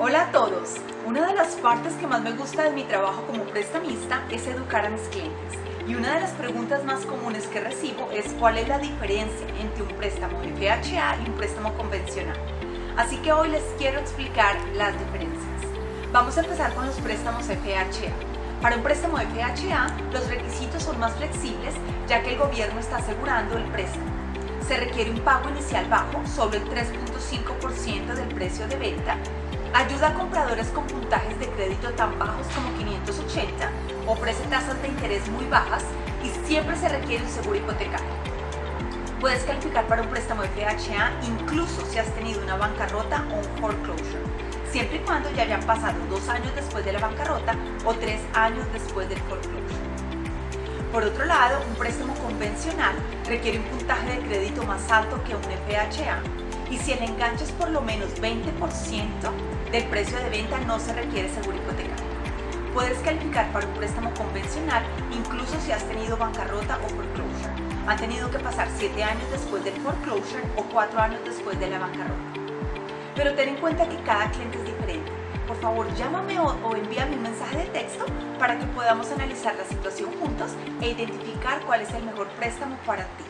Hola a todos. Una de las partes que más me gusta de mi trabajo como prestamista es educar a mis clientes. Y una de las preguntas más comunes que recibo es cuál es la diferencia entre un préstamo FHA y un préstamo convencional. Así que hoy les quiero explicar las diferencias. Vamos a empezar con los préstamos FHA. Para un préstamo FHA, los requisitos son más flexibles ya que el gobierno está asegurando el préstamo. Se requiere un pago inicial bajo, solo el 3.5% del precio de venta Ayuda a compradores con puntajes de crédito tan bajos como 580, ofrece tasas de interés muy bajas y siempre se requiere un seguro hipotecario. Puedes calificar para un préstamo FHA incluso si has tenido una bancarrota o un foreclosure, siempre y cuando ya hayan pasado dos años después de la bancarrota o tres años después del foreclosure. Por otro lado, un préstamo convencional requiere un puntaje de crédito más alto que un FHA y si el enganche es por lo menos 20% del precio de venta no se requiere seguro hipotecario. Puedes calificar para un préstamo convencional incluso si has tenido bancarrota o foreclosure. Han tenido que pasar 7 años después del foreclosure o 4 años después de la bancarrota. Pero ten en cuenta que cada cliente es diferente. Por favor, llámame o, o envíame un mensaje de texto para que podamos analizar la situación juntos e identificar cuál es el mejor préstamo para ti.